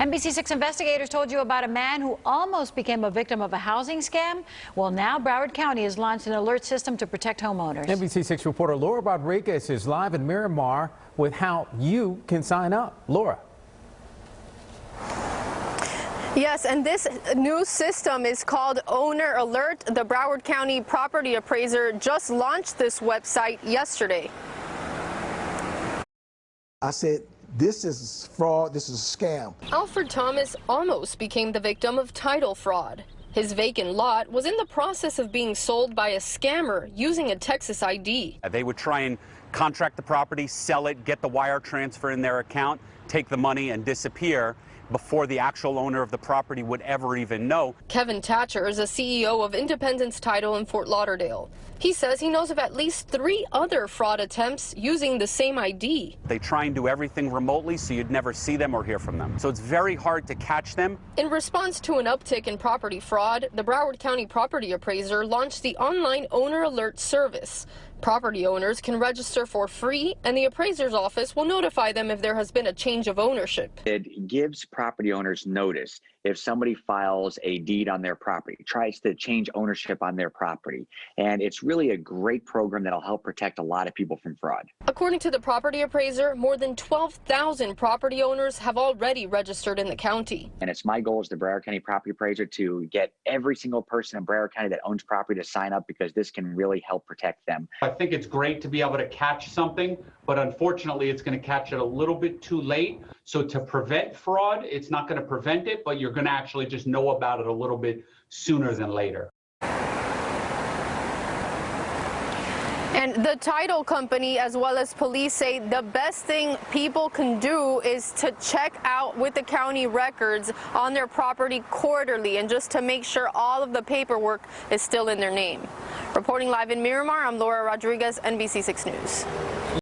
NBC6 investigators told you about a man who almost became a victim of a housing scam. Well, now Broward County has launched an alert system to protect homeowners. NBC6 reporter Laura Rodriguez is live in Miramar with how you can sign up. Laura. Yes, and this new system is called Owner Alert. The Broward County property appraiser just launched this website yesterday. I said, this is fraud, this is a scam. Alfred Thomas almost became the victim of title fraud. His vacant lot was in the process of being sold by a scammer using a Texas ID. They would try and contract the property, sell it, get the wire transfer in their account, take the money and disappear before the actual owner of the property would ever even know. Kevin Thatcher is a CEO of Independence Title in Fort Lauderdale. He says he knows of at least three other fraud attempts using the same ID. They try and do everything remotely so you'd never see them or hear from them. So it's very hard to catch them. In response to an uptick in property fraud, the Broward County property appraiser launched the online owner alert service. Property owners can register for free, and the appraiser's office will notify them if there has been a change of ownership. It gives property owners notice if somebody files a deed on their property, tries to change ownership on their property. And it's really a great program that'll help protect a lot of people from fraud. According to the property appraiser, more than 12,000 property owners have already registered in the county. And it's my goal as the Broward County property appraiser to get every single person in Broward County that owns property to sign up because this can really help protect them. I think it's great to be able to catch something, but unfortunately, it's going to catch it a little bit too late. So to prevent fraud, it's not going to prevent it, but you're going to actually just know about it a little bit sooner than later. And the title company as well as police say the best thing people can do is to check out with the county records on their property quarterly and just to make sure all of the paperwork is still in their name. Reporting live in Miramar, I'm Laura Rodriguez, NBC6 News.